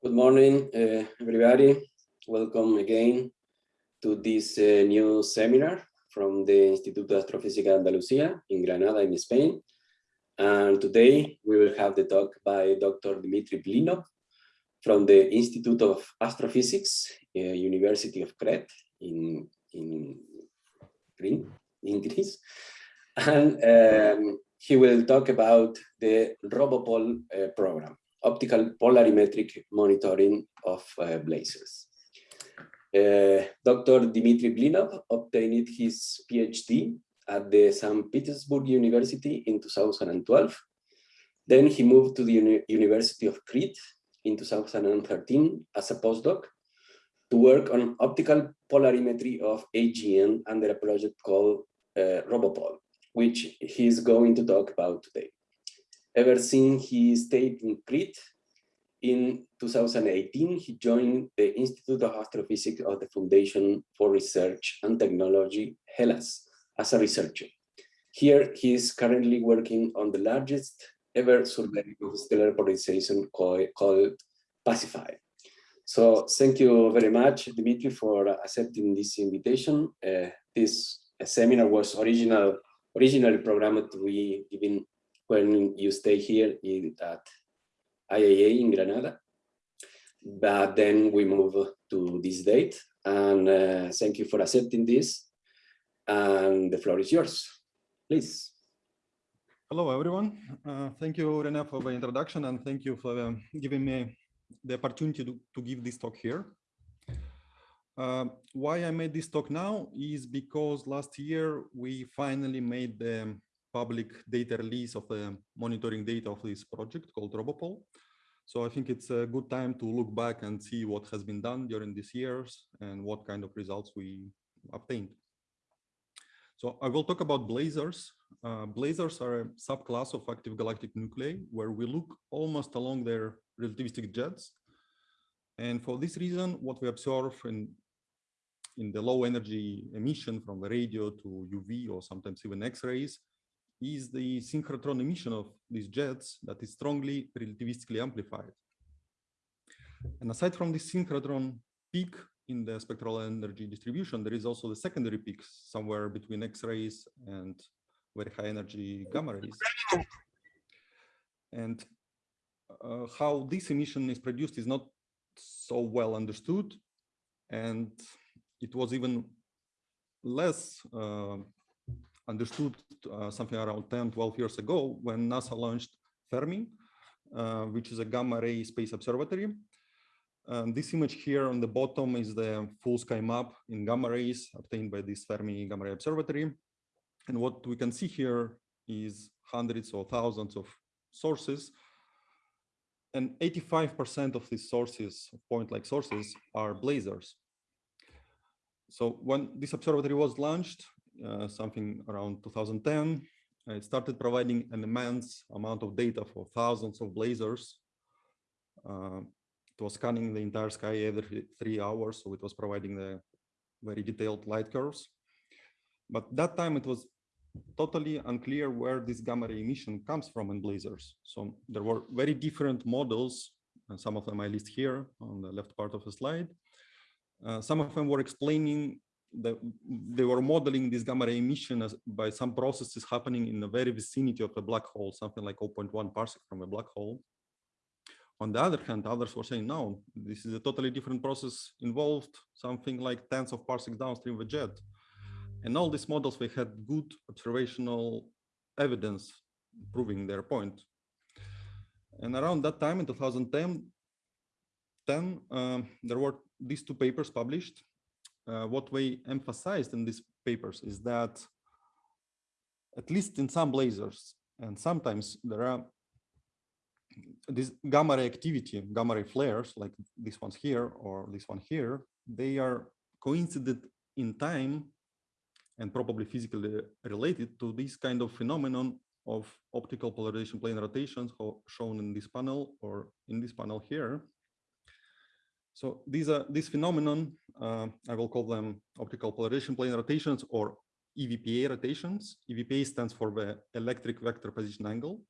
Good morning, uh, everybody. Welcome again to this uh, new seminar from the Instituto de Astrofísica de Andalucía in Granada, in Spain. And today we will have the talk by Dr. Dmitry Blinov from the Institute of Astrophysics, uh, University of Crete in, in, Green, in Greece. And um, he will talk about the RoboPol uh, program optical polarimetric monitoring of uh, blazars. Uh, Dr. Dmitry Blinov obtained his PhD at the St. Petersburg University in 2012. Then he moved to the Uni University of Crete in 2013 as a postdoc to work on optical polarimetry of AGN under a project called uh, RoboPol, which he's going to talk about today ever since he stayed in Crete. In 2018, he joined the Institute of Astrophysics of the Foundation for Research and Technology, Hellas, as a researcher. Here, he is currently working on the largest ever survey of stellar polarization called, PASIPHAE. So thank you very much, Dimitri, for accepting this invitation. Uh, this seminar was original, originally programmed to be given when you stay here in, at IAA in Granada. But then we move to this date and uh, thank you for accepting this. And the floor is yours, please. Hello, everyone. Uh, thank you, Rene, for the introduction and thank you for uh, giving me the opportunity to, to give this talk here. Uh, why I made this talk now is because last year we finally made the public data release of the monitoring data of this project called RoboPol. So I think it's a good time to look back and see what has been done during these years and what kind of results we obtained. So I will talk about blazars. Uh, blazars are a subclass of active galactic nuclei where we look almost along their relativistic jets. And for this reason, what we observe in, in the low energy emission from the radio to UV or sometimes even X-rays is the synchrotron emission of these jets that is strongly relativistically amplified. And aside from the synchrotron peak in the spectral energy distribution, there is also the secondary peaks somewhere between X-rays and very high energy gamma rays. And uh, how this emission is produced is not so well understood. And it was even less uh, understood uh, something around 10, 12 years ago when NASA launched Fermi, uh, which is a gamma ray space observatory. And this image here on the bottom is the full sky map in gamma rays obtained by this Fermi Gamma Ray Observatory. And what we can see here is hundreds or thousands of sources. And 85% of these sources, point-like sources, are blazars. So when this observatory was launched, something around 2010. It started providing an immense amount of data for thousands of blazars. Uh, it was scanning the entire sky every three hours, so it was providing the very detailed light curves. But that time it was totally unclear where this gamma ray emission comes from in blazars. So there were very different models, and some of them I list here on the left part of the slide. Uh, some of them were explaining the, they were modeling this gamma ray emission as, by some processes happening in the very vicinity of a black hole, something like 0.1 parsec from a black hole. On the other hand, others were saying, no, this is a totally different process involved, something like tens of parsecs downstream of a jet. And all these models, they had good observational evidence proving their point. And around that time in 2010, 10, um, there were these two papers published uh, what we emphasized in these papers is that at least in some blazars, and sometimes there are this gamma ray activity, gamma ray flares, like this ones here or this one here, they are coincident in time and probably physically related to this kind of phenomenon of optical polarization plane rotations shown in this panel or in this panel here. So these are this phenomenon, uh, I will call them optical polarization plane rotations or EVPA rotations. EVPA stands for the electric vector position angle.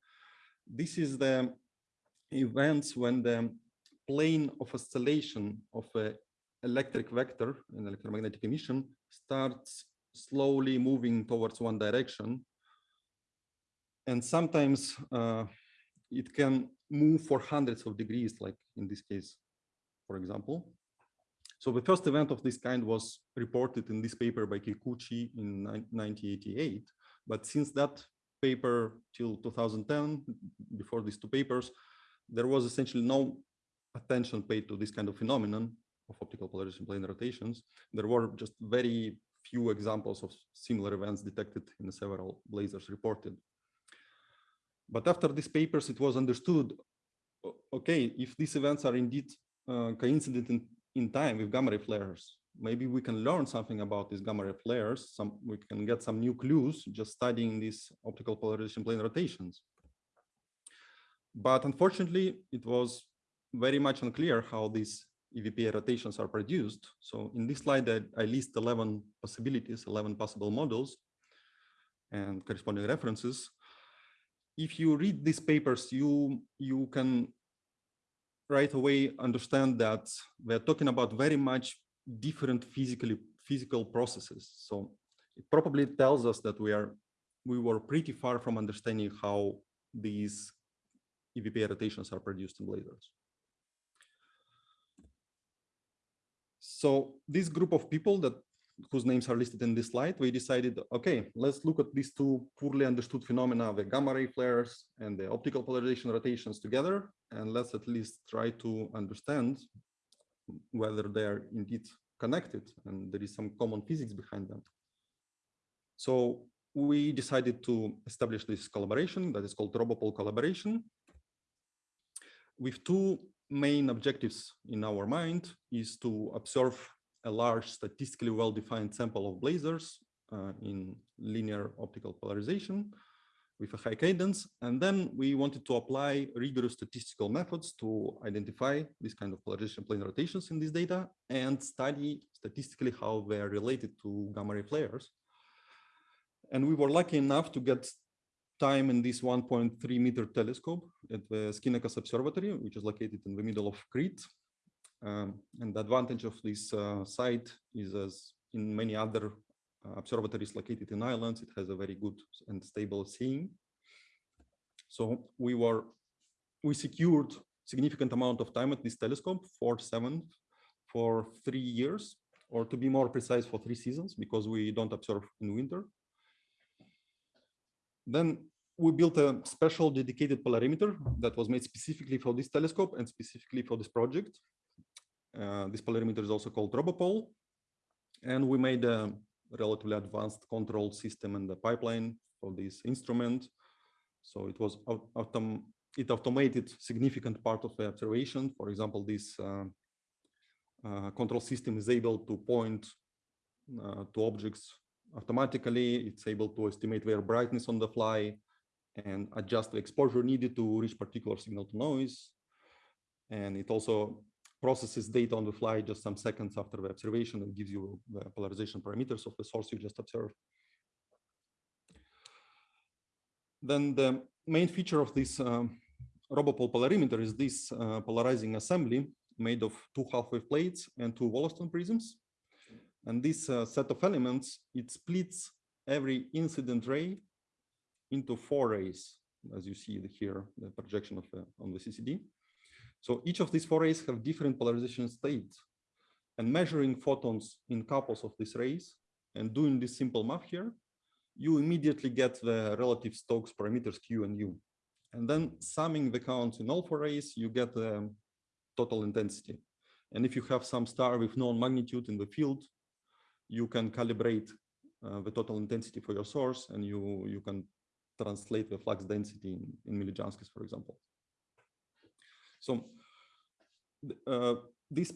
This is the events when the plane of oscillation of a electric vector, an electromagnetic emission, starts slowly moving towards one direction. And sometimes uh, it can move for hundreds of degrees, like in this case, for example. So the first event of this kind was reported in this paper by Kikuchi in 1988. But since that paper till 2010, before these two papers, there was essentially no attention paid to this kind of phenomenon of optical polarization plane rotations. There were just very few examples of similar events detected in several blazars reported. But after these papers, it was understood, okay, if these events are indeed uh, coincident in, in time with gamma ray flares, maybe we can learn something about these gamma ray flares. Some we can get some new clues just studying these optical polarization plane rotations. But unfortunately, it was very much unclear how these EVPA rotations are produced. So in this slide, I, I list 11 possibilities, 11 possible models and corresponding references. If you read these papers, you, you can right away understand that we're talking about very much different physically physical processes. So it probably tells us that we are we were pretty far from understanding how these EVPA rotations are produced in blazars. So this group of people that whose names are listed in this slide, we decided, okay, let's look at these two poorly understood phenomena, the gamma ray flares and the optical polarization rotations together, and let's at least try to understand whether they're indeed connected and there is some common physics behind them. So we decided to establish this collaboration that is called RoboPol collaboration with two main objectives in our mind is to observe a large statistically well-defined sample of blazars uh, in linear optical polarization with a high cadence. And then we wanted to apply rigorous statistical methods to identify this kind of polarization plane rotations in this data and study statistically how they are related to gamma ray flares. And we were lucky enough to get time in this 1.3 meter telescope at the Skinakas Observatory, which is located in the middle of Crete. Um, and the advantage of this uh, site is as in many other uh, observatories located in islands, it has a very good and stable seeing. So we were, we secured significant amount of time at this telescope for seven, for three years, or to be more precise for three seasons, because we don't observe in winter. Then we built a special dedicated polarimeter that was made specifically for this telescope and specifically for this project. Uh, this polarimeter is also called RoboPol. And we made a relatively advanced control system and the pipeline for this instrument. So it was autom it automated significant part of the observation. For example, this uh, uh, control system is able to point uh, to objects automatically. It's able to estimate their brightness on the fly and adjust the exposure needed to reach particular signal to noise. And it also processes data on the fly just some seconds after the observation and gives you the polarization parameters of the source you just observed. Then the main feature of this um, polarimeter is this uh, polarizing assembly made of two half-wave plates and two Wollaston prisms. And this uh, set of elements, it splits every incident ray into four rays, as you see here, the projection of the, on the CCD. So each of these four rays have different polarization states. And measuring photons in couples of these rays and doing this simple map here, you immediately get the relative Stokes parameters Q and U. And then summing the counts in all four rays, you get the total intensity. And if you have some star with known magnitude in the field, you can calibrate uh, the total intensity for your source and you, you can translate the flux density in, in for example. So uh, this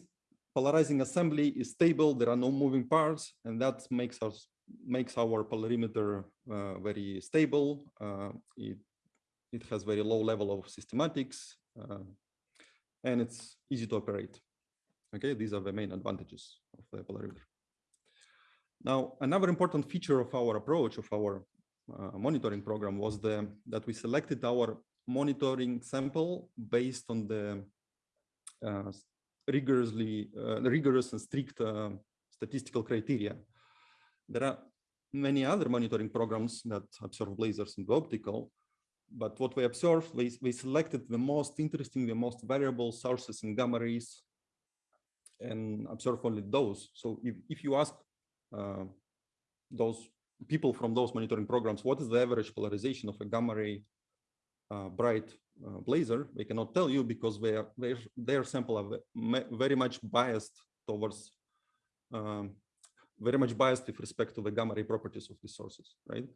polarizing assembly is stable. There are no moving parts, and that makes us makes our polarimeter uh, very stable. Uh, it it has very low level of systematics, uh, and it's easy to operate. Okay, these are the main advantages of the polarimeter. Now, another important feature of our approach of our uh, monitoring program was the that we selected our monitoring sample based on the uh, rigorously uh, rigorous and strict uh, statistical criteria. There are many other monitoring programs that observe blazars in the optical, but what we observed, we, we selected the most interesting, the most variable sources in gamma rays and observe only those. So if, if you ask uh, those people from those monitoring programs, what is the average polarization of a gamma ray uh, bright uh, blazar? They cannot tell you because they are, their, their sample are very much biased towards, um, very much biased with respect to the gamma ray properties of these sources, right?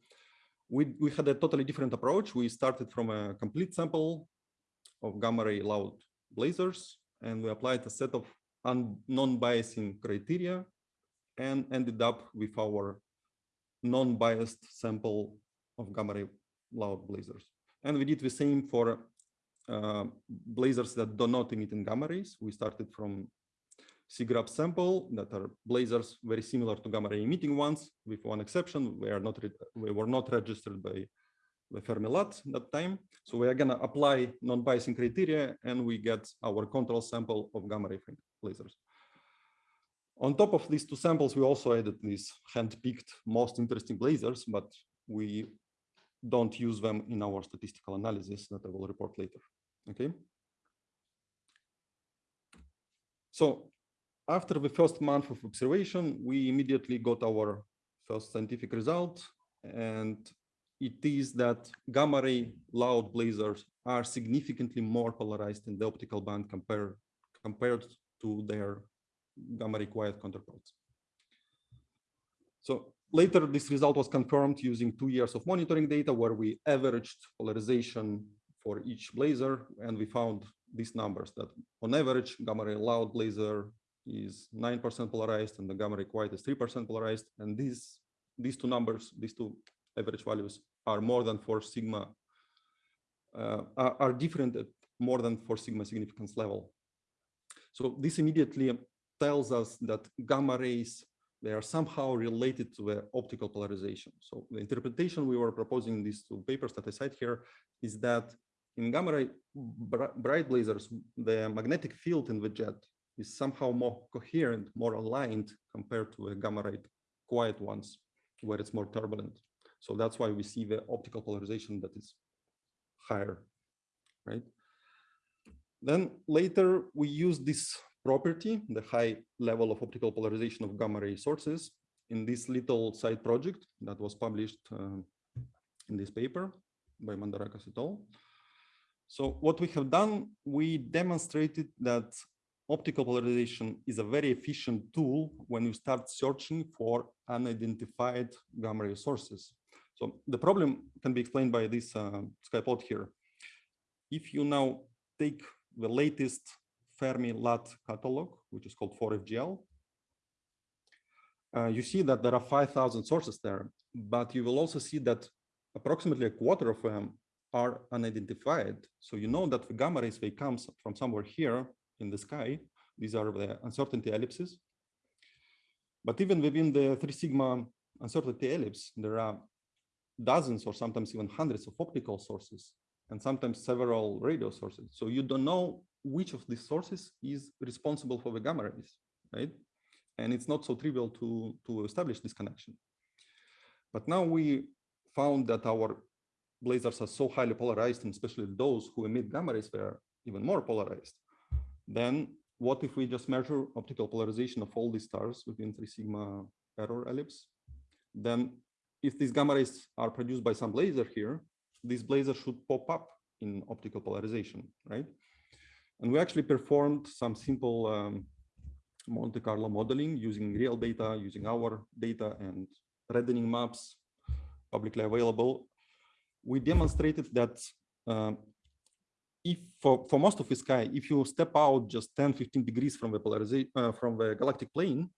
We, we had a totally different approach. We started from a complete sample of gamma ray loud blazars, and we applied a set of non-biasing criteria and ended up with our non-biased sample of gamma ray loud blazars. And we did the same for uh, blazars that do not emit in gamma rays. We started from CGRaBS sample that are blazars very similar to gamma ray emitting ones, with one exception. We are not we were not registered by the Fermi-LAT that time. So we are gonna apply non-biasing criteria and we get our control sample of gamma ray blazars. On top of these two samples, we also added these hand-picked most interesting blazars, but we don't use them in our statistical analysis that I will report later. Okay. So after the first month of observation, we immediately got our first scientific result. And it is that gamma ray loud blazars are significantly more polarized in the optical band compared, compared to their gamma ray quiet counterparts. So later, this result was confirmed using two years of monitoring data where we averaged polarization for each blazar, and we found these numbers that on average, gamma ray loud blazar is 9% polarized and the gamma ray quiet is 3% polarized. And these, these two numbers, these two average values are more than four sigma, uh, are, are different at more than four sigma significance level. So this immediately tells us that gamma rays, they are somehow related to the optical polarization. So the interpretation we were proposing in these two papers that I cite here is that in gamma ray bright blazars, the magnetic field in the jet is somehow more coherent, more aligned compared to the gamma ray quiet ones, where it's more turbulent. So that's why we see the optical polarization that is higher, right? Then later we use this property, the high level of optical polarization of gamma ray sources in this little side project that was published uh, in this paper by Mandarakas et al. So what we have done, we demonstrated that optical polarization is a very efficient tool when you start searching for unidentified gamma ray sources. So the problem can be explained by this uh, sky plot here. If you now take the latest Fermi-LAT catalog, which is called 4FGL. Uh, you see that there are 5,000 sources there, but you will also see that approximately a quarter of them are unidentified. So you know that the gamma rays, they come from somewhere here in the sky. These are the uncertainty ellipses. But even within the three sigma uncertainty ellipse, there are dozens or sometimes even hundreds of optical sources and sometimes several radio sources. So you don't know which of these sources is responsible for the gamma rays, right? And it's not so trivial to, to establish this connection. But now we found that our blazars are so highly polarized, and especially those who emit gamma rays, they're even more polarized. Then what if we just measure optical polarization of all these stars within three sigma error ellipse? Then if these gamma rays are produced by some blazar here, this blazar should pop up in optical polarization, right? And we actually performed some simple um, Monte Carlo modeling using real data, using our data and reddening maps publicly available. We demonstrated that uh, if for, for most of the sky, if you step out just 10, 15 degrees from the polarization uh, from the galactic plane,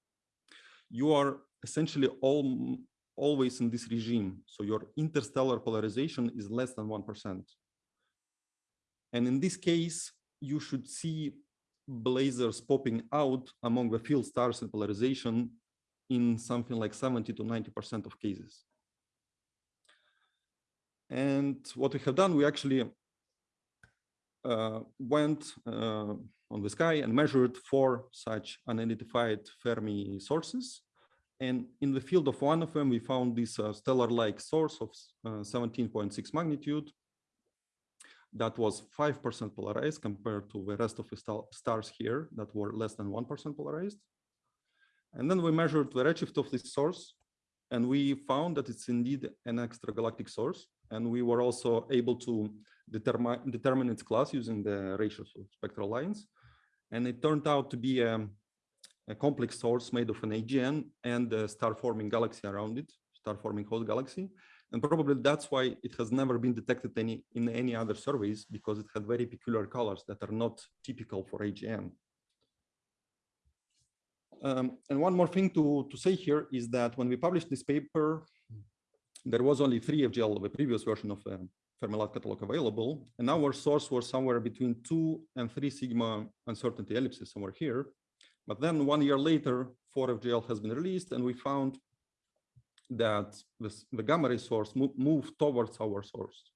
you are essentially all always in this regime. So your interstellar polarization is less than 1%. And in this case, you should see blazars popping out among the field stars and polarization in something like 70 to 90% of cases. And what we have done, we actually uh, went uh, on the sky and measured four such unidentified Fermi sources. And in the field of one of them, we found this uh, stellar-like source of 17.6 uh, magnitude that was 5% polarized compared to the rest of the stars here that were less than 1% polarized. And then we measured the redshift of this source and we found that it's indeed an extragalactic source. And we were also able to determine, determine its class using the ratios of spectral lines. And it turned out to be a, a complex source made of an AGN and a star-forming galaxy around it, star-forming host galaxy. And probably that's why it has never been detected any in any other surveys because it had very peculiar colors that are not typical for AGN. Um, and one more thing to, to say here is that when we published this paper, there was only three FGL, the previous version of um, Fermi-LAT catalog available, and our source was somewhere between two and three sigma uncertainty ellipses somewhere here. But then one year later, 4FGL has been released, and we found that this, the gamma ray source mo moved towards our source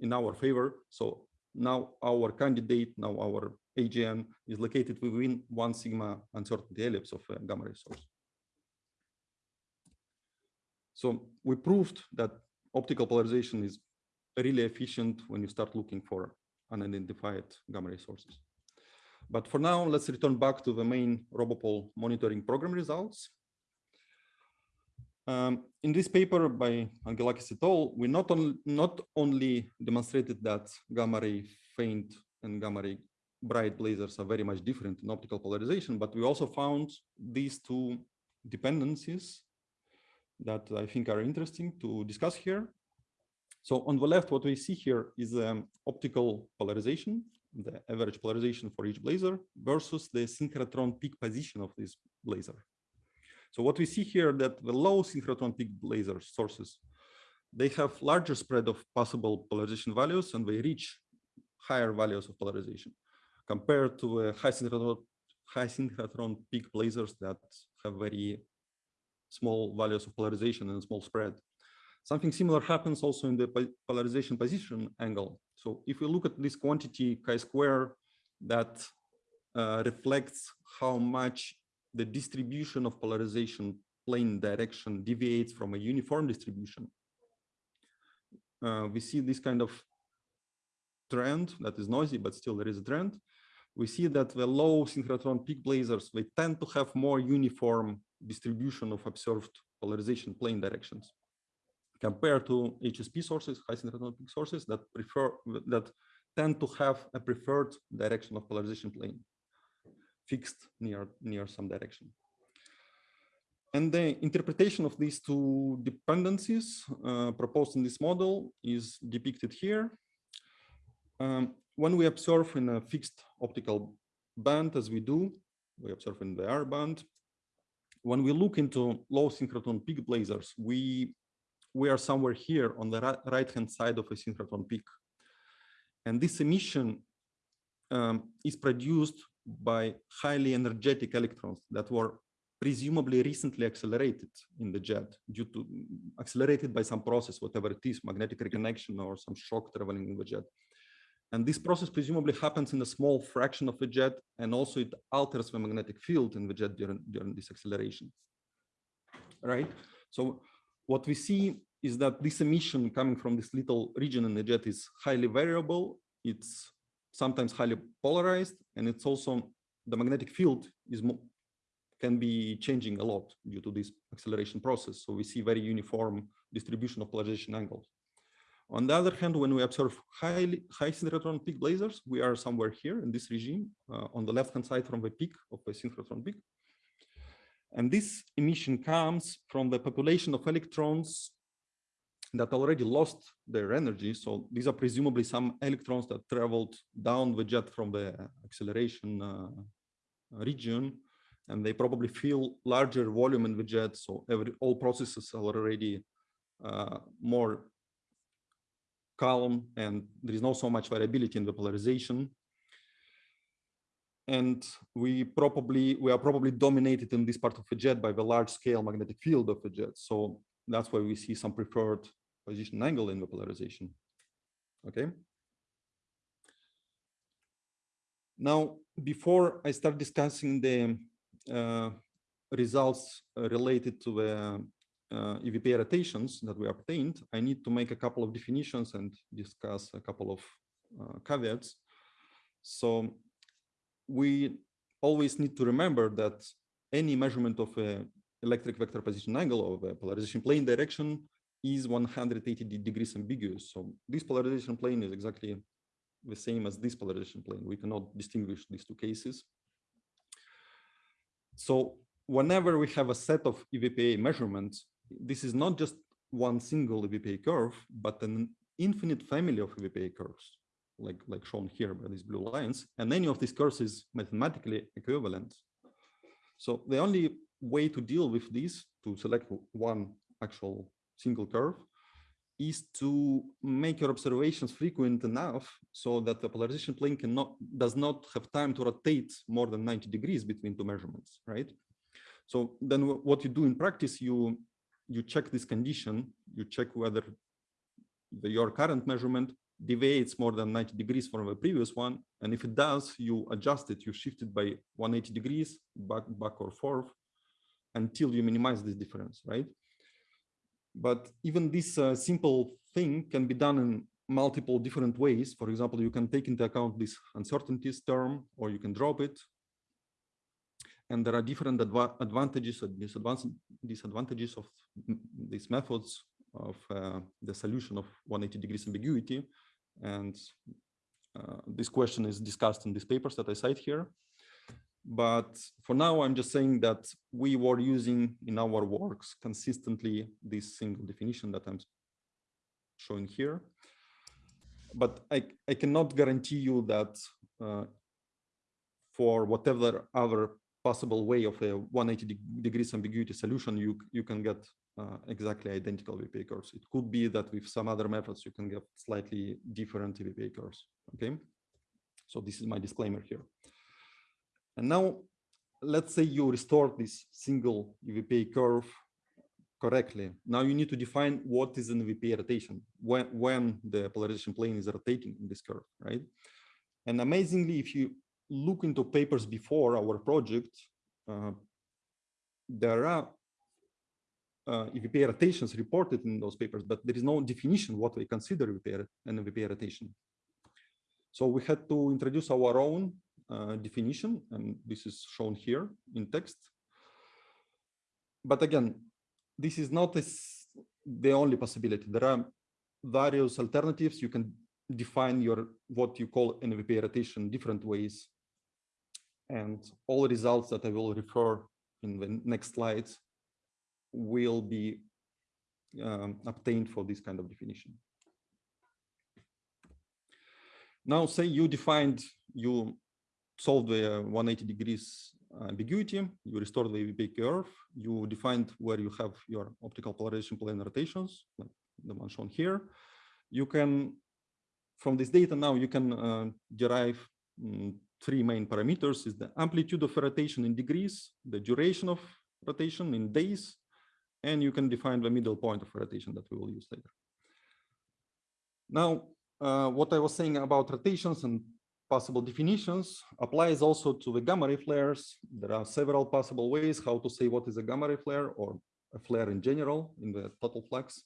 in our favor. So now our candidate, now our AGN is located within one sigma uncertainty ellipse of a gamma ray source. So we proved that optical polarization is really efficient when you start looking for unidentified gamma ray sources. But for now, let's return back to the main RoboPol monitoring program results. Um, in this paper by Angelakis et al., we not, on, not only demonstrated that gamma ray faint and gamma ray bright blazars are very much different in optical polarization, but we also found these two dependencies that I think are interesting to discuss here. So on the left, what we see here is um, optical polarization, the average polarization for each blazar versus the synchrotron peak position of this blazar. So what we see here that the low synchrotron peak blazar sources, they have larger spread of possible polarization values and they reach higher values of polarization compared to uh, high synchrotron, high synchrotron peak blazars that have very small values of polarization and small spread. Something similar happens also in the polarization position angle. So if we look at this quantity chi-square that uh, reflects how much the distribution of polarization plane direction deviates from a uniform distribution, uh, we see this kind of trend that is noisy, but still there is a trend. We see that the low synchrotron peak blazars, they tend to have more uniform distribution of observed polarization plane directions compared to HSP sources, high synchrotron peak sources that prefer that tend to have a preferred direction of polarization plane fixed near near some direction. And the interpretation of these two dependencies uh, proposed in this model is depicted here. Um, when we observe in a fixed optical band, as we do, we observe in the R band, when we look into low synchrotron peak blazars, we, we are somewhere here on the right-hand side of a synchrotron peak. And this emission um, is produced by highly energetic electrons that were presumably recently accelerated in the jet due to accelerated by some process, whatever it is, magnetic reconnection or some shock traveling in the jet. And this process presumably happens in a small fraction of the jet, and also it alters the magnetic field in the jet during, during this acceleration. Right? So what we see is that this emission coming from this little region in the jet is highly variable. It's sometimes highly polarized, and it's also the magnetic field is can be changing a lot due to this acceleration process. So we see very uniform distribution of polarization angles. On the other hand, when we observe highly, high synchrotron peak blazars, we are somewhere here in this regime uh, on the left-hand side from the peak of the synchrotron peak. And this emission comes from the population of electrons that already lost their energy. So these are presumably some electrons that traveled down the jet from the acceleration uh, region, and they probably feel larger volume in the jet. So every all processes are already uh, more calm and there is not so much variability in the polarization. And we probably we are probably dominated in this part of the jet by the large scale magnetic field of the jet. So that's why we see some preferred position angle in the polarization. Okay. Now, before I start discussing the uh, results uh, related to the uh, EVP rotations that we obtained, I need to make a couple of definitions and discuss a couple of uh, caveats. So we always need to remember that any measurement of a electric vector position angle of a polarization plane direction is 180 degrees ambiguous. So this polarization plane is exactly the same as this polarization plane. We cannot distinguish these two cases. So whenever we have a set of EVPA measurements, this is not just one single EVPA curve, but an infinite family of EVPA curves, like, like shown here by these blue lines. And any of these curves is mathematically equivalent. So the only way to deal with this, to select one actual single curve, is to make your observations frequent enough so that the polarization plane cannot does not have time to rotate more than 90 degrees between two measurements, right? So then what you do in practice, you you check this condition, you check whether the, your current measurement deviates more than 90 degrees from the previous one. And if it does, you adjust it, you shift it by 180 degrees back, back or forth until you minimize this difference, right? But even this uh, simple thing can be done in multiple different ways. For example, you can take into account this uncertainties term, or you can drop it. And there are different adva advantages and disadvantages of these methods of uh, the solution of 180 degrees ambiguity. And uh, this question is discussed in these papers that I cite here. But for now, I'm just saying that we were using in our works consistently this single definition that I'm showing here. But I, I cannot guarantee you that uh, for whatever other possible way of a 180 degrees ambiguity solution, you, you can get uh, exactly identical EVPA curves. It could be that with some other methods, you can get slightly different EVPA curves, okay? So this is my disclaimer here. And now let's say you restore this single EVPA curve correctly. Now you need to define what is an EVPA rotation, when, when the polarization plane is rotating in this curve, right? And amazingly, if you look into papers before our project, uh, there are uh, EVPA rotations reported in those papers, but there is no definition what we consider an EVPA rotation. So we had to introduce our own uh, definition, and this is shown here in text. But again, this is not the only possibility. There are various alternatives. You can define your what you call an EVPA rotation different ways. And all results that I will refer in the next slides will be um, obtained for this kind of definition. Now, say you defined, you solved the uh, 180 degrees ambiguity, you restored the EVPA curve, you defined where you have your optical polarization plane rotations, like the one shown here. You can, from this data now, you can uh, derive um, three main parameters is the amplitude of rotation in degrees, the duration of rotation in days, and you can define the middle point of rotation that we will use later. Now, uh, what I was saying about rotations and possible definitions applies also to the gamma ray flares. There are several possible ways how to say what is a gamma ray flare or a flare in general in the total flux.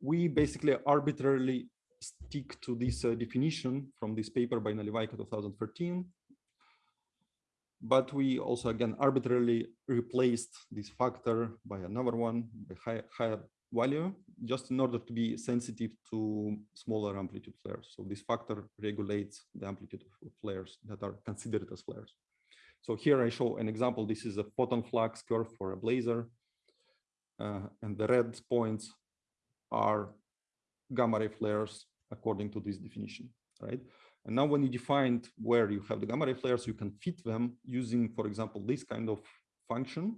We basically arbitrarily stick to this uh, definition from this paper by Nalewajko 2013. But we also, again, arbitrarily replaced this factor by another one, by high, higher value just in order to be sensitive to smaller amplitude flares. So this factor regulates the amplitude of flares that are considered as flares. So here I show an example. This is a photon flux curve for a blazar. Uh, and the red points are gamma ray flares according to this definition, right? And now when you defined where you have the gamma ray flares, you can fit them using, for example, this kind of function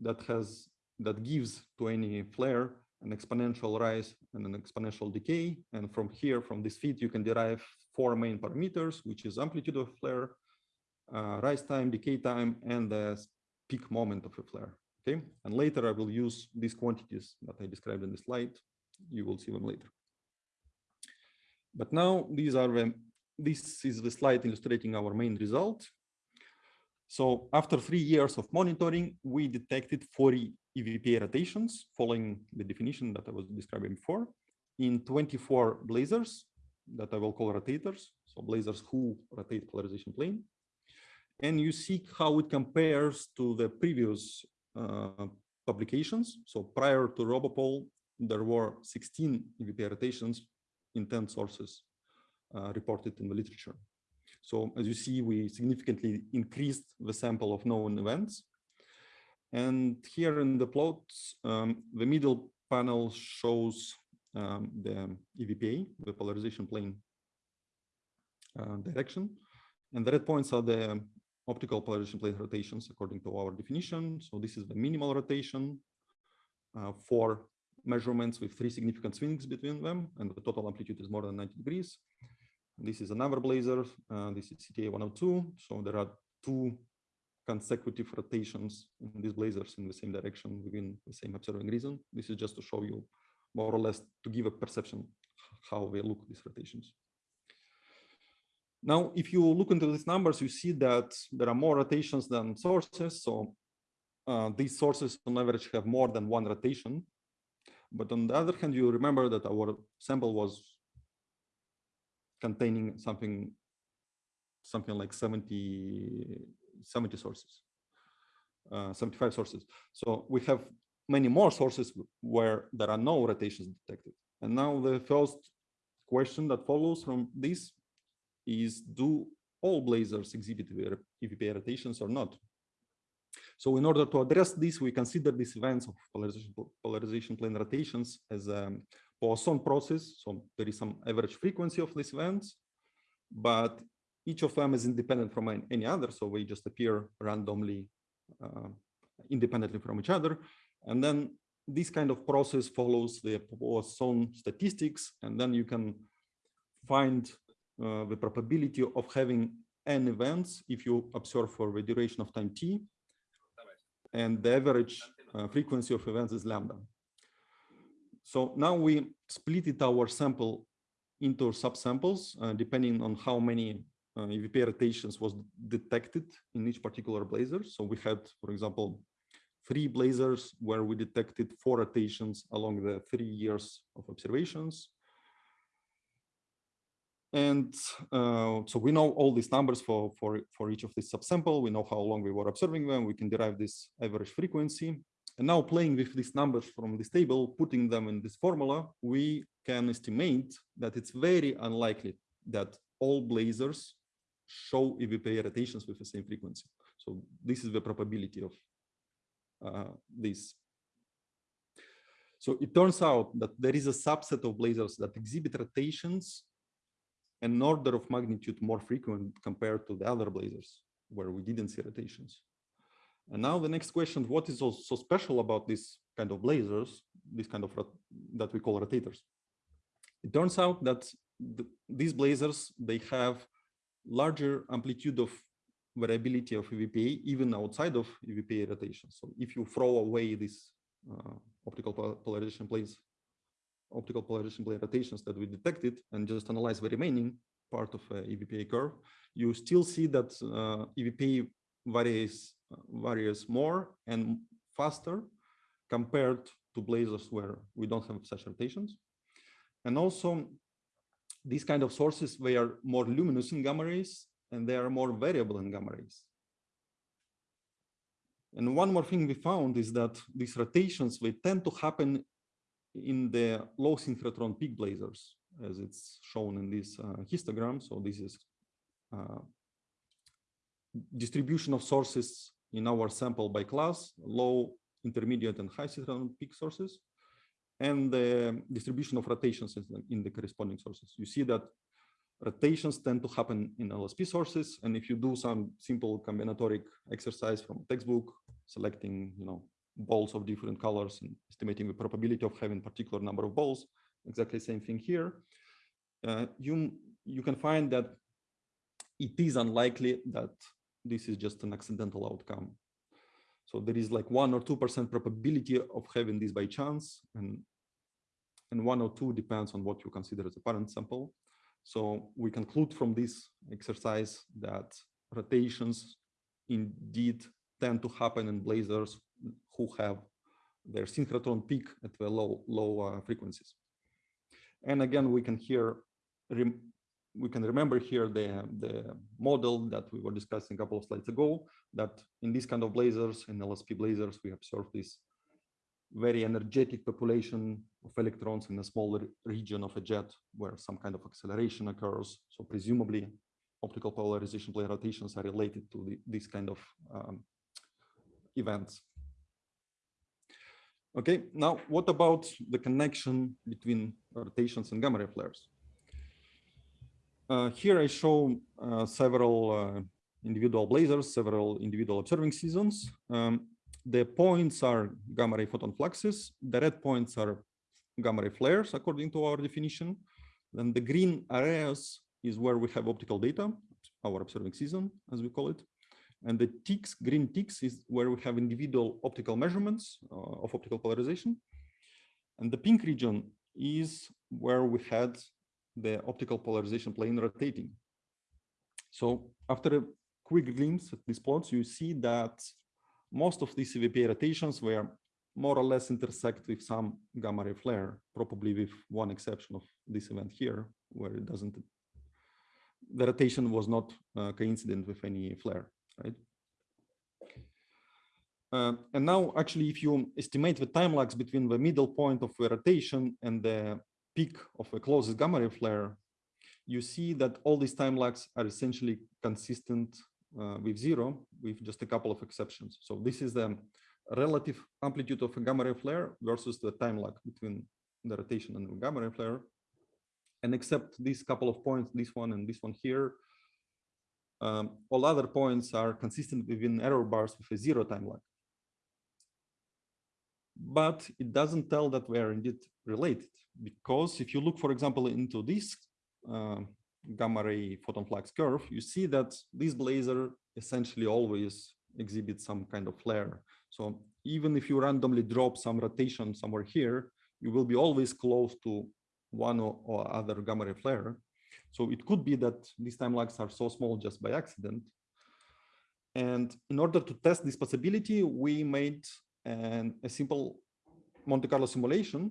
that has that gives to any flare an exponential rise and an exponential decay. And from here, from this fit, you can derive four main parameters, which is amplitude of flare, uh, rise time, decay time, and the peak moment of a flare. Okay, and later I will use these quantities that I described in the slide. You will see them later. But now these are this is the slide illustrating our main result. So after three years of monitoring, we detected 40 EVPA rotations following the definition that I was describing before in 24 blazars that I will call rotators. So blazars who rotate polarization plane. And you see how it compares to the previous uh, publications. So prior to Robopol, there were 16 EVPA rotations in 10 sources uh, reported in the literature. So as you see, we significantly increased the sample of known events. And here in the plots, um, the middle panel shows um, the EVPA, the polarization plane uh, direction. And the red points are the optical polarization plane rotations according to our definition. So this is the minimal rotation uh, for measurements with three significant swings between them, and the total amplitude is more than 90 degrees. This is another blazar. Uh, this is CTA 102. So there are two consecutive rotations in these blazars in the same direction within the same observing region. This is just to show you more or less to give a perception how they look these rotations. Now, if you look into these numbers, you see that there are more rotations than sources. So uh, these sources on average have more than one rotation. But on the other hand, you remember that our sample was containing something something like 70 70 sources uh, 75 sources. So we have many more sources where there are no rotations detected. And now the first question that follows from this is do all blazars exhibit EVPA rotations or not so in order to address this, we consider these events of polarization, polarization plane rotations as a Poisson process. So there is some average frequency of these events, but each of them is independent from any other. So we just appear randomly uh, independently from each other. And then this kind of process follows the Poisson statistics. And then you can find uh, the probability of having n events if you observe for the duration of time t. And the average uh, frequency of events is lambda. So now we split it our sample into subsamples, uh, depending on how many uh, EVP rotations was detected in each particular blazar. So we had, for example, three blazars where we detected four rotations along the three years of observations. And uh, so we know all these numbers for, for, for each of these subsample. We know how long we were observing them. We can derive this average frequency. And now playing with these numbers from this table, putting them in this formula, we can estimate that it's very unlikely that all blazars show EVPA rotations with the same frequency. So this is the probability of uh, this. So it turns out that there is a subset of blazars that exhibit rotations an order of magnitude more frequent compared to the other blazars where we didn't see rotations. And now the next question, what is so, special about this kind of blazars, this kind of that we call rotators? It turns out that the, these blazars, they have larger amplitude of variability of EVPA, even outside of EVPA rotation. So if you throw away these uh, optical polarization planes, optical polarization rotations that we detected and just analyze the remaining part of a EVPA curve, you still see that uh, EVPA varies varies more and faster compared to blazars where we don't have such rotations. And also these kind of sources, they are more luminous in gamma rays and they are more variable in gamma rays. And one more thing we found is that these rotations, they tend to happen in the low synchrotron peak blazers, as it's shown in this uh, histogram. So this is uh, distribution of sources in our sample by class, low, intermediate, and high synchrotron peak sources, and the distribution of rotations in the corresponding sources. You see that rotations tend to happen in LSP sources, and if you do some simple combinatoric exercise from textbook, selecting, you know, balls of different colors and estimating the probability of having particular number of balls, exactly same thing here, uh, you, you can find that it is unlikely that this is just an accidental outcome. So there is like one or 2% probability of having this by chance and, and one or two depends on what you consider as a parent sample. So we conclude from this exercise that rotations indeed tend to happen in blazars who have their synchrotron peak at the low low uh, frequencies. And again, we can hear we can remember here the, the model that we were discussing a couple of slides ago, that in this kind of blazars, in LSP blazars, we observe this very energetic population of electrons in a small region of a jet where some kind of acceleration occurs. So presumably optical polarization plane rotations are related to the, these kind of um, events. Okay, now what about the connection between rotations and gamma ray flares? Uh, here I show uh, several uh, individual blazars, several individual observing seasons. Um, the points are gamma ray photon fluxes. The red points are gamma ray flares, according to our definition. Then the green areas is where we have optical data, our observing season, as we call it. And the ticks, green ticks, is where we have individual optical measurements uh, of optical polarization. And the pink region is where we had the optical polarization plane rotating. So after a quick glimpse at these plots, you see that most of these EVPA rotations were more or less intersect with some gamma ray flare, probably with one exception of this event here, where it doesn't, the rotation was not uh, coincident with any flare, right? Uh, and now, actually, if you estimate the time lags between the middle point of the rotation and the peak of a closest gamma ray flare, you see that all these time lags are essentially consistent uh, with zero, with just a couple of exceptions. So this is the relative amplitude of a gamma ray flare versus the time lag between the rotation and the gamma ray flare. And except these couple of points, this one and this one here, um, all other points are consistent within error bars with a zero time lag. But it doesn't tell that we are indeed related because if you look, for example, into this uh, gamma ray photon flux curve, you see that this blazar essentially always exhibits some kind of flare. So even if you randomly drop some rotation somewhere here, you will be always close to one or, or other gamma ray flare. So it could be that these time lags are so small just by accident. And in order to test this possibility, we made an, a simple Monte Carlo simulation,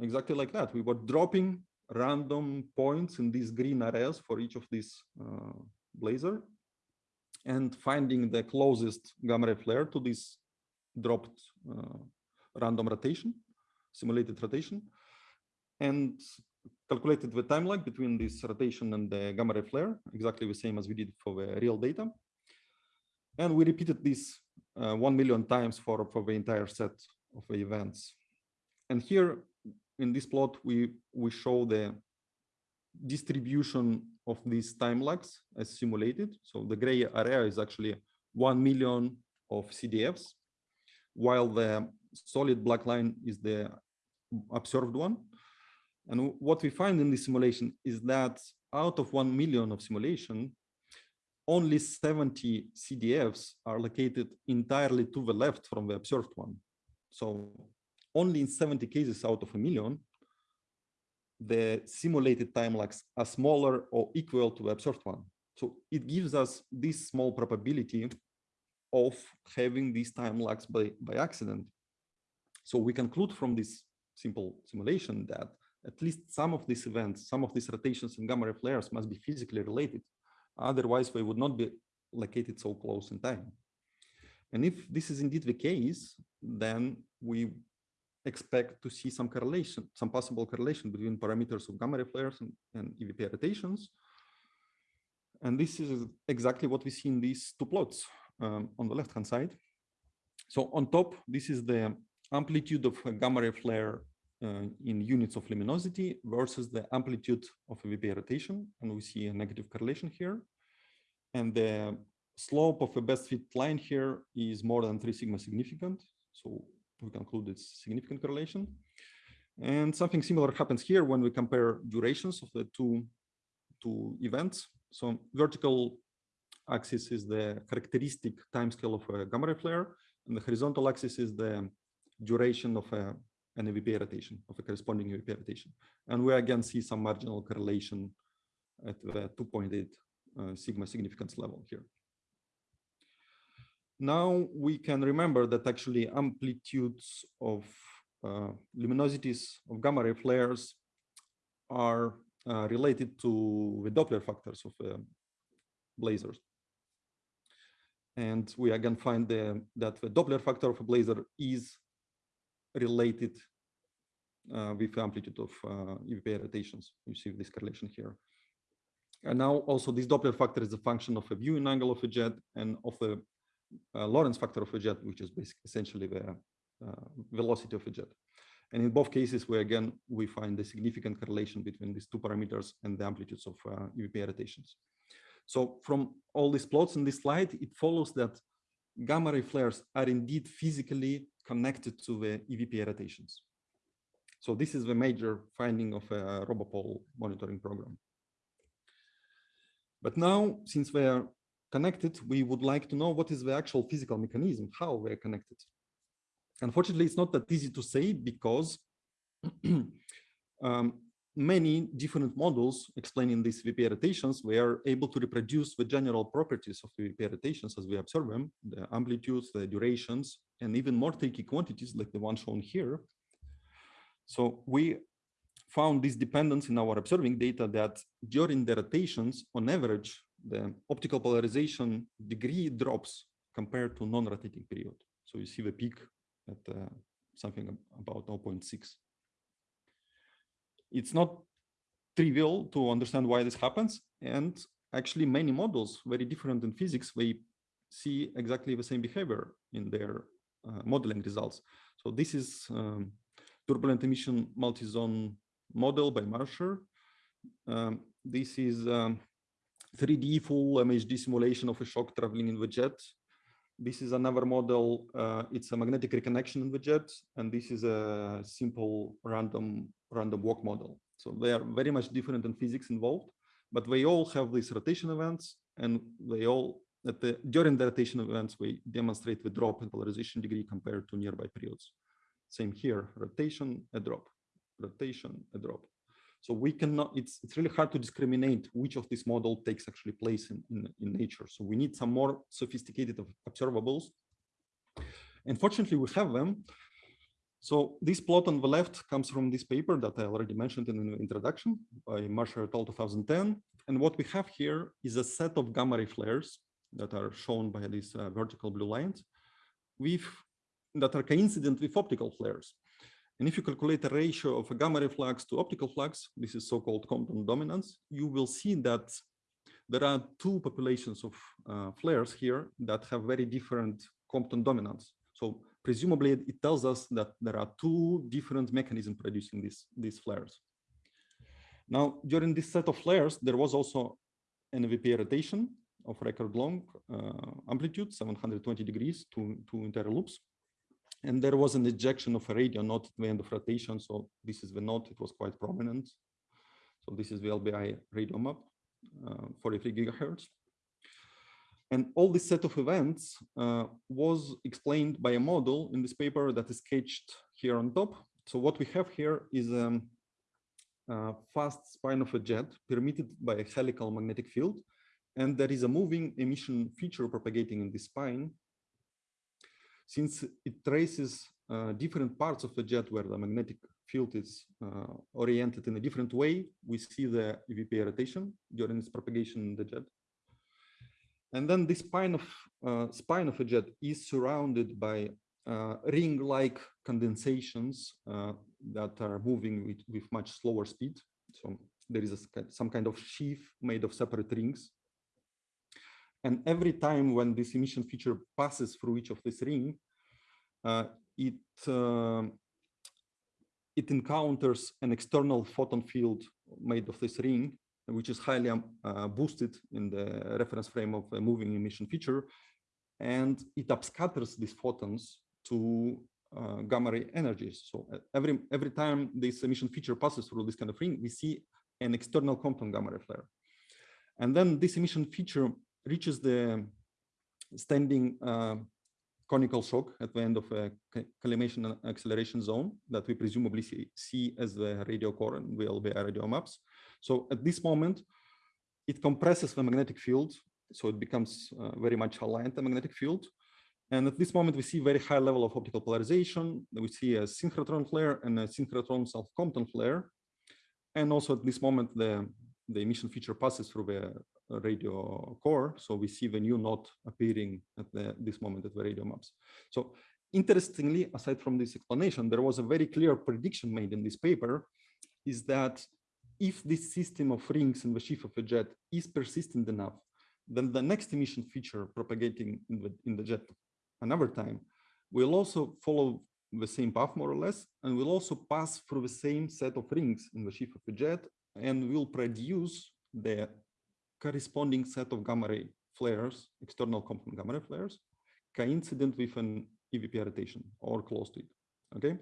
exactly like that. We were dropping random points in these green areas for each of these uh, blazar and finding the closest gamma ray flare to this dropped uh, random rotation, simulated rotation, and calculated the time lag between this rotation and the gamma ray flare, exactly the same as we did for the real data. And we repeated this uh, 1 million times for, for the entire set of the events. And here in this plot, we, we show the distribution of these time lags as simulated. So the gray area is actually 1 million of CDFs, while the solid black line is the observed one. And what we find in this simulation is that out of 1 million of simulation, only 70 CDFs are located entirely to the left from the observed one. So only in 70 cases out of a million, the simulated time lags are smaller or equal to the observed one. So it gives us this small probability of having these time lags by, by accident. So we conclude from this simple simulation that at least some of these events, some of these rotations and gamma ray flares must be physically related. Otherwise, they would not be located so close in time. And if this is indeed the case, then we expect to see some correlation, some possible correlation between parameters of gamma ray flares and, and EVP rotations. And this is exactly what we see in these two plots um, on the left-hand side. So on top, this is the amplitude of a gamma ray flare uh, in units of luminosity versus the amplitude of a EVP rotation. And we see a negative correlation here. And the slope of a best fit line here is more than three sigma significant. So we conclude it's significant correlation. And something similar happens here when we compare durations of the two, two events. So vertical axis is the characteristic timescale of a gamma ray flare, and the horizontal axis is the duration of a, an EVP rotation, of a corresponding EVP rotation. And we again see some marginal correlation at the 2.8 uh, sigma significance level here. Now we can remember that actually amplitudes of uh, luminosities of gamma ray flares are uh, related to the Doppler factors of uh, blazars. And we again find the, that the Doppler factor of a blazar is related uh, with amplitude of uh, EVP rotations. You see this correlation here. And now also this Doppler factor is a function of a viewing angle of a jet and of the a Lorentz factor of a jet, which is basically essentially the uh, velocity of a jet. And in both cases, we again, we find a significant correlation between these two parameters and the amplitudes of uh, EVP rotations. So from all these plots in this slide, it follows that gamma ray flares are indeed physically connected to the EVP rotations. So this is the major finding of a RoboPol monitoring program. But now, since we are connected, we would like to know what is the actual physical mechanism, how we are connected. Unfortunately, it's not that easy to say because um, many different models explaining these VP rotations were able to reproduce the general properties of VP rotations as we observe them, the amplitudes, the durations, and even more tricky quantities like the one shown here. So we found this dependence in our observing data that during the rotations, on average, the optical polarization degree drops compared to non-rotating period. So you see the peak at uh, something about 0.6. It's not trivial to understand why this happens. And actually many models, very different in physics, they see exactly the same behavior in their uh, modeling results. So this is um, turbulent emission multi-zone model by Marscher. Um, this is um, 3D full MHD simulation of a shock traveling in the jet. This is another model. Uh, it's a magnetic reconnection in the jet, and this is a simple random random walk model. So they are very much different in physics involved, but they all have these rotation events, and they all the during the rotation events we demonstrate the drop in polarization degree compared to nearby periods. Same here, rotation, a drop rotation, a drop. So we cannot, it's, it's really hard to discriminate which of this model takes actually place in, in, in nature. So we need some more sophisticated observables. Unfortunately, we have them. So this plot on the left comes from this paper that I already mentioned in the introduction by Marscher et al. 2010. And what we have here is a set of gamma ray flares that are shown by these uh, vertical blue lines with that are coincident with optical flares. And if you calculate the ratio of a gamma ray flux to optical flux, this is so-called Compton dominance, you will see that there are two populations of uh, flares here that have very different Compton dominance. So presumably it tells us that there are two different mechanisms producing these, these flares. Now, during this set of flares, there was also an EVP rotation of record long uh, amplitude, 720 degrees, to two entire loops. And there was an ejection of a radio node at the end of rotation. So this is the node, it was quite prominent. So this is the LBI radio map, uh, 43 gigahertz. And all this set of events uh, was explained by a model in this paper that is sketched here on top. So what we have here is um, a fast spine of a jet permitted by a helical magnetic field. And there is a moving emission feature propagating in this spine since it traces uh, different parts of the jet where the magnetic field is uh, oriented in a different way, we see the EVP rotation during its propagation in the jet. And then this spine of uh, spine of a jet is surrounded by uh, ring-like condensations uh, that are moving with, with much slower speed. So there is a, some kind of sheath made of separate rings and every time when this emission feature passes through each of this ring, uh, it uh, it encounters an external photon field made of this ring, which is highly um, uh, boosted in the reference frame of a moving emission feature, and it upscatters these photons to uh, gamma ray energies. So uh, every every time this emission feature passes through this kind of ring, we see an external Compton gamma ray flare. And then this emission feature reaches the standing uh, conical shock at the end of a collimation acceleration zone that we presumably see, see as the radio core and VLBI radio maps. So at this moment, it compresses the magnetic field, so it becomes uh, very much aligned the magnetic field. And at this moment, we see very high level of optical polarization. We see a synchrotron flare and a synchrotron self-Compton flare. And also at this moment, the, the emission feature passes through the radio core. So we see the new knot appearing at the, this moment at the radio maps. So interestingly, aside from this explanation, there was a very clear prediction made in this paper is that if this system of rings in the sheath of a jet is persistent enough, then the next emission feature propagating in the, in the jet another time will also follow the same path more or less, and will also pass through the same set of rings in the sheath of the jet and will produce the corresponding set of gamma ray flares, external Compton gamma ray flares, coincident with an EVP rotation or close to it. Okay,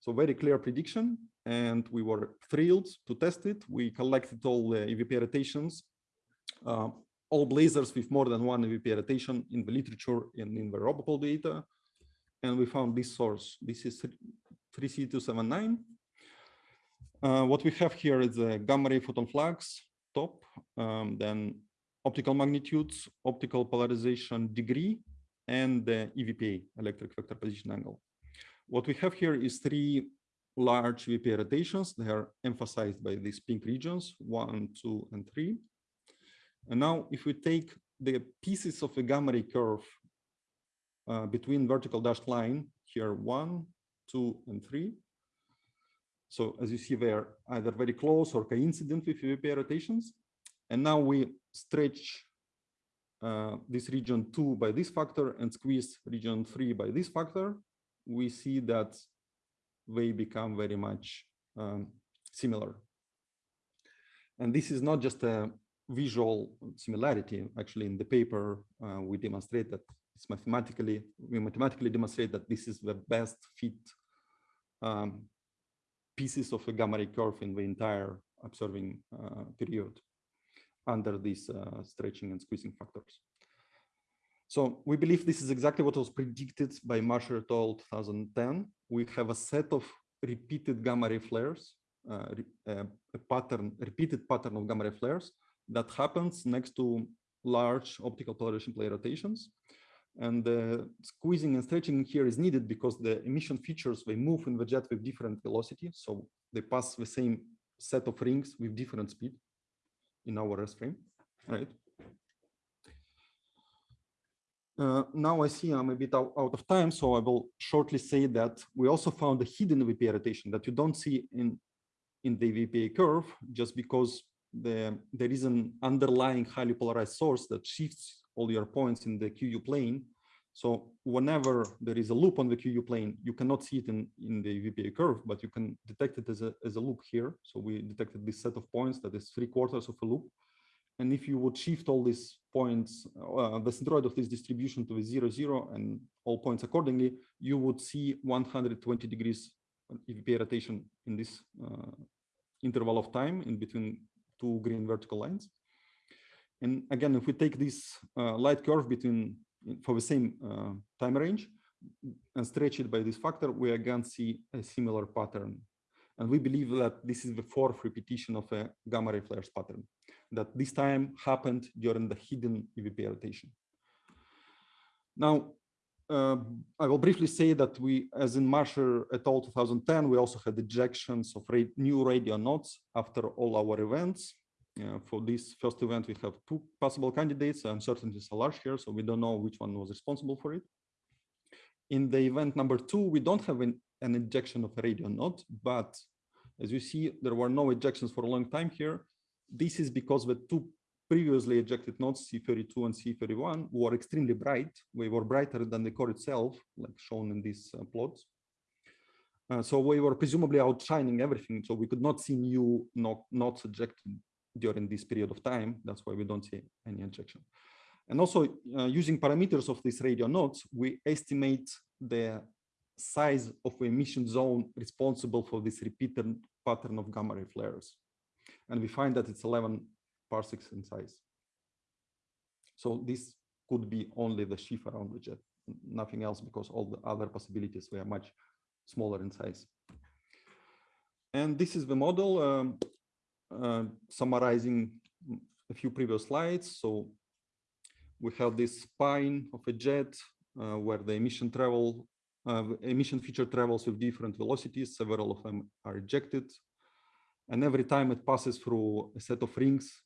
so very clear prediction, and we were thrilled to test it. We collected all the EVP rotations, uh, all blazars with more than one EVP rotation in the literature and in the Robopol data, and we found this source. This is 3C279. Uh, what we have here is the gamma ray photon flux top, um, then optical magnitudes, optical polarization degree, and the EVPA, electric vector position angle. What we have here is three large EVPA rotations. They are emphasized by these pink regions, one, two, and three. And now if we take the pieces of a gamma ray curve uh, between vertical dashed line, here one, two, and three. So as you see, they're either very close or coincident with EVPA rotations. And now we stretch uh, this region two by this factor and squeeze region three by this factor, we see that they become very much um, similar. And this is not just a visual similarity. Actually, in the paper, uh, we demonstrate that it's mathematically, we mathematically demonstrate that this is the best fit um, pieces of a gamma ray curve in the entire observing uh, period under these uh, stretching and squeezing factors. So we believe this is exactly what was predicted by Marscher et al. 2010. We have a set of repeated gamma ray flares, uh, uh, a pattern, repeated pattern of gamma ray flares that happens next to large optical polarization plane rotations. And the squeezing and stretching here is needed because the emission features, they move in the jet with different velocity. So they pass the same set of rings with different speed in our rest frame, right? Uh, now I see I'm a bit out, out, of time, so I will shortly say that we also found a hidden VPA rotation that you don't see in, in the VPA curve just because the, there is an underlying highly polarized source that shifts all your points in the QU plane. So whenever there is a loop on the QU plane, you cannot see it in, in the VPA curve, but you can detect it as a, as a loop here. So we detected this set of points that is three quarters of a loop. And if you would shift all these points, uh, the centroid of this distribution to the zero, zero, and all points accordingly, you would see 120 degrees EVPA rotation in this uh, interval of time in between two green vertical lines. And again, if we take this uh, light curve between for the same uh, time range and stretch it by this factor, we again see a similar pattern. And we believe that this is the fourth repetition of a gamma ray flares pattern that this time happened during the hidden EVP rotation. Now, uh, I will briefly say that we, as in Marscher et al. 2010, we also had ejections of new radio nodes after all our events. Uh, for this first event, we have two possible candidates. Uncertainties are large here, so we don't know which one was responsible for it. In the event number two, we don't have an, an ejection of a radio node, but as you see, there were no ejections for a long time here. This is because the two previously ejected nodes, C32 and C31, were extremely bright. We were brighter than the core itself, like shown in these uh, plots. Uh, so we were presumably outshining everything. So we could not see new nodes ejected during this period of time. That's why we don't see any injection. And also uh, using parameters of these radio nodes, we estimate the size of emission zone responsible for this repeated pattern of gamma ray flares. And we find that it's 11 parsecs in size. So this could be only the sheaf around the jet, nothing else, because all the other possibilities were much smaller in size. And this is the model um, uh, summarizing a few previous slides. So we have this spine of a jet uh, where the emission travel, uh, emission feature travels with different velocities. Several of them are ejected. And every time it passes through a set of rings,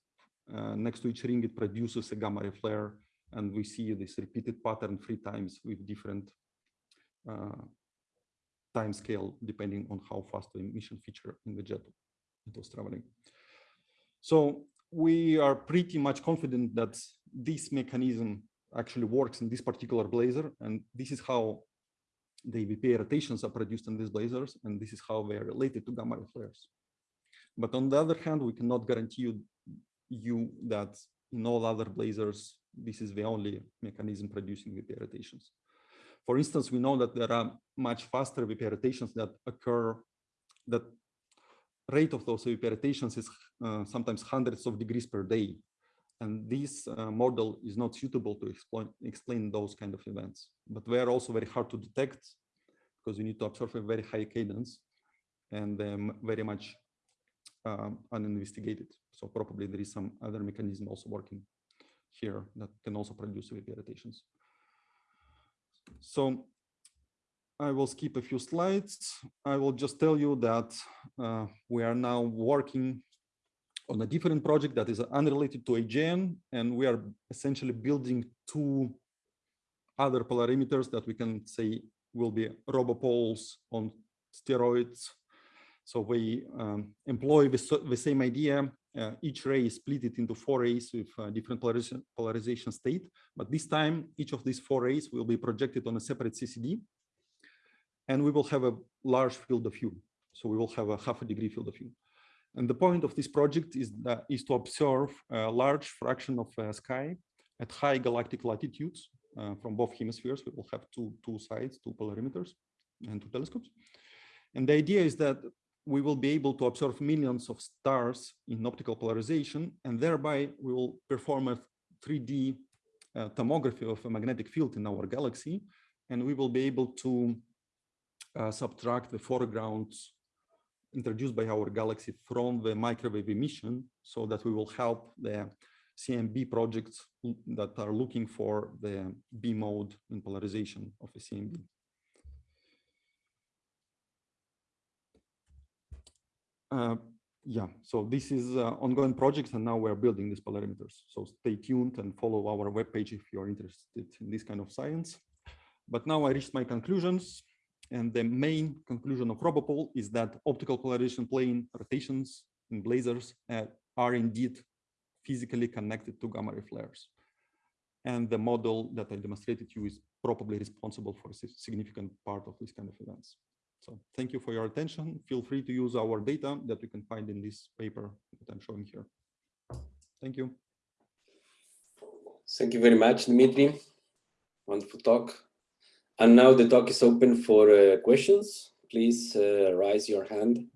uh, next to each ring, it produces a gamma ray flare. And we see this repeated pattern three times with different uh, time scale, depending on how fast the emission feature in the jet was traveling. So we are pretty much confident that this mechanism actually works in this particular blazar. And this is how the EVPA rotations are produced in these blazars. And this is how they are related to gamma ray flares. But on the other hand, we cannot guarantee you, you that in all other blazars, this is the only mechanism producing EVPA rotations. For instance, we know that there are much faster EVPA rotations that occur, that rate of those EVPA is uh, sometimes hundreds of degrees per day. And this uh, model is not suitable to explain, those kind of events. But they are also very hard to detect because you need to observe a very high cadence and um, very much um, uninvestigated. So probably there is some other mechanism also working here that can also produce rotations. So I will skip a few slides. I will just tell you that uh, we are now working on a different project that is unrelated to AGN, and we are essentially building two other polarimeters that we can say will be robopoles on steroids. So we um, employ the, the, same idea. Uh, each ray is split it into four rays with different polarization, polarization state. But this time, each of these four rays will be projected on a separate CCD. And we will have a large field of view. So we will have a half a degree field of view. And the point of this project is that is to observe a large fraction of uh, sky at high galactic latitudes uh, from both hemispheres. We will have two, two sides, two polarimeters and two telescopes. And the idea is that we will be able to observe millions of stars in optical polarization, and thereby we will perform a 3D uh, tomography of a magnetic field in our galaxy, and we will be able to uh, subtract the foregrounds introduced by our galaxy from the microwave emission so that we will help the CMB projects that are looking for the B mode in polarization of the CMB. Uh, yeah, so this is uh, ongoing project and now we're building these polarimeters. So stay tuned and follow our webpage if you're interested in this kind of science. But now I reached my conclusions. And the main conclusion of Robopol is that optical polarization plane rotations in blazars uh, are indeed physically connected to gamma ray flares. And the model that I demonstrated to you is probably responsible for a significant part of these kind of events. So thank you for your attention. Feel free to use our data that you can find in this paper that I'm showing here. Thank you. Thank you very much, Dmitry. Wonderful talk. And now the talk is open for uh, questions. Please uh, raise your hand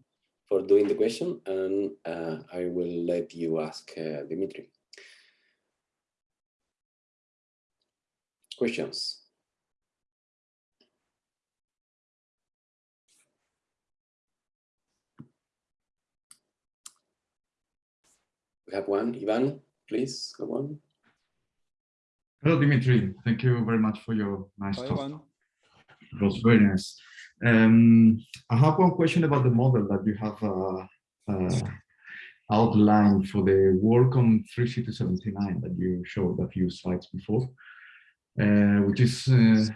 for doing the question and uh, I will let you ask uh, Dimitri. Questions? We have one. Ivan, please go on. Hello, Dimitri. Thank you very much for your nice Hi, talk. Ivan. It was very nice. Um, I have one question about the model that you have uh, uh, outlined for the work on 3C279 that you showed a few slides before, uh, which is, uh,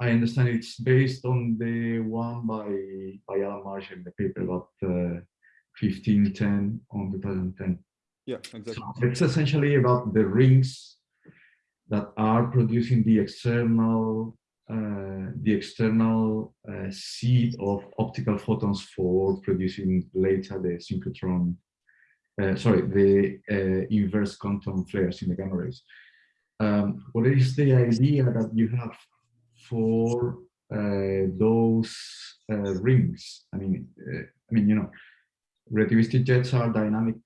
I understand it's based on the one by, by Alan Marscher in the paper about 1510 uh, on 2010. Yeah, exactly. So it's essentially about the rings that are producing the external the external uh, seed of optical photons for producing later the synchrotron, uh, sorry, the uh, inverse Compton flares in the gamma rays. Um, what is the idea that you have for uh, those uh, rings? I mean, I mean, you know, relativistic jets are dynamic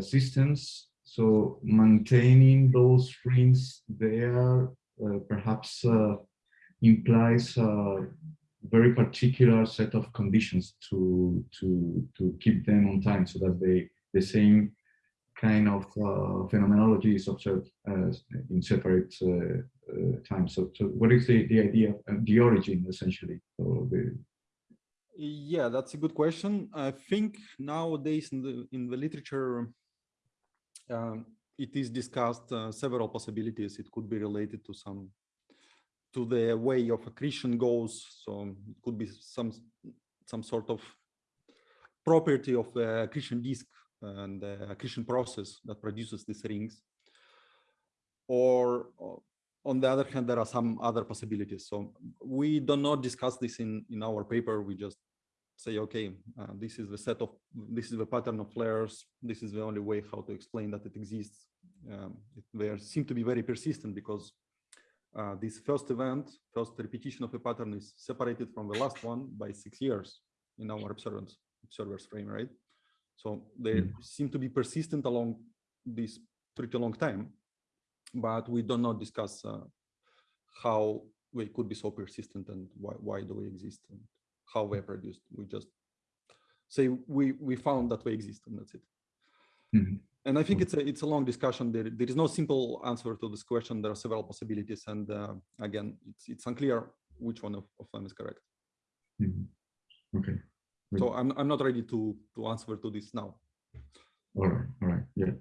systems, so maintaining those rings there perhaps implies a very particular set of conditions to to to keep them on time so that they the same kind of uh, phenomenology is observed as in separate uh, uh, times. So, so what is the, the idea, of the origin essentially the yeah, that's a good question. I think nowadays in the in the literature, um, it is discussed uh, several possibilities. It could be related to some to the way of accretion goes. So it could be some some sort of property of the accretion disk and the accretion process that produces these rings. Or on the other hand, there are some other possibilities. So we do not discuss this in, in our paper. We just say, okay, uh, this is the set of, this is the pattern of flares. This is the only way how to explain that it exists. Um, it, they seem to be very persistent because uh, this first event, first repetition of a pattern is separated from the last one by six years in our observance, observer's frame, right? So they mm. seem to be persistent along this pretty long time, but we do not discuss uh, how we could be so persistent and why, why do we exist and how they're produced. We just say we we found that we exist and that's it. Mm -hmm. And I think it's a it's a long discussion. There there is no simple answer to this question. There are several possibilities, and uh, again, it's it's unclear which one of, of them is correct. Mm -hmm. Okay. So I'm I'm not ready to to answer to this now. All right, all right, yeah.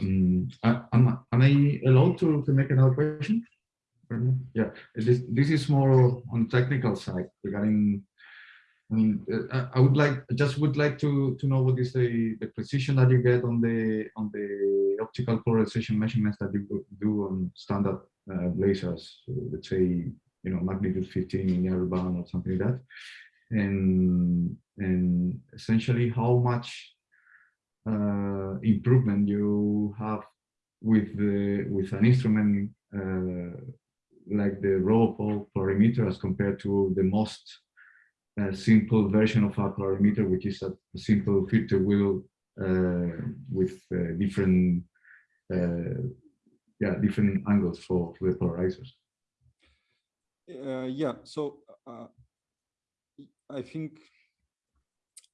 Um, I, am am I allowed to to make another question? Yeah, this this is more on technical side regarding I mean, uh, I would like, just would like to to know what is the the precision that you get on the on the optical polarization measurements that you do on standard uh, lasers. Let's say you know magnitude 15 in band or something like that, and and essentially how much uh, improvement you have with the with an instrument uh, like the Robopol polarimeter as compared to the most a simple version of a polarimeter, which is a, simple filter wheel uh, with uh, different uh, yeah different angles for, for the polarizers. Uh, yeah, so uh, I think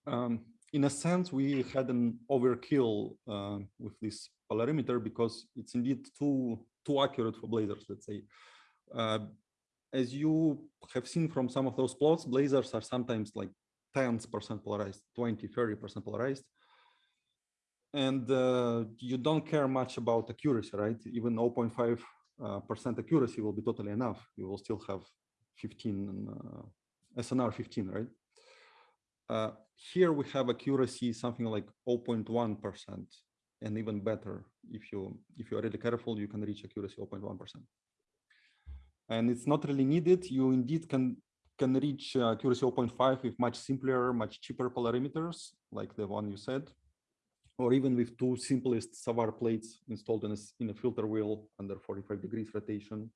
um, in a sense we had an overkill uh, with this polarimeter because it's indeed too too accurate for blazars. Let's say as you have seen from some of those plots, blazers are sometimes like tens percent polarized, 20, 30% polarized. And uh, you don't care much about accuracy, right? Even 0.5 uh, percent accuracy will be totally enough. You will still have 15 uh, SNR 15, right? Uh, here we have accuracy something like 0.1 percent, and even better if you if you are really careful, you can reach accuracy 0.1 percent and it's not really needed. You indeed can can reach uh, accuracy 0.5 with much simpler, much cheaper polarimeters, like the one you said, or even with two simplest Savart plates installed in a, in a filter wheel under 45 degrees rotation.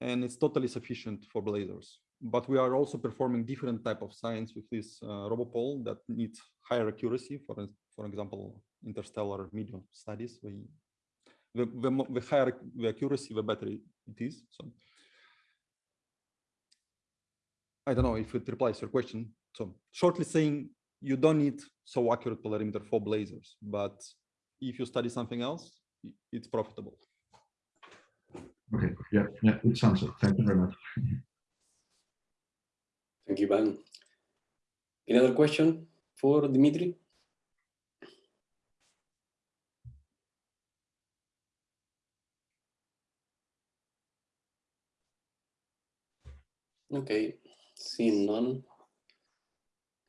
And it's totally sufficient for blazars. But we are also performing different type of science with this uh, that needs higher accuracy, for, for example, interstellar medium studies. We, the, the, the higher the accuracy, the better it is. So I don't know if it replies your question. So shortly saying, you don't need so accurate polarimeter for blazars, but if you study something else, it's profitable. Okay, yeah, yeah, It good answer. Thank you very much. Thank you, Van. Another question for Dimitri? Okay, seeing none,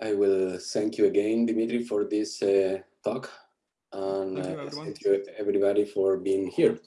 I will thank you again, Dimitri, for this uh, talk. And uh, thank you, everybody for being here.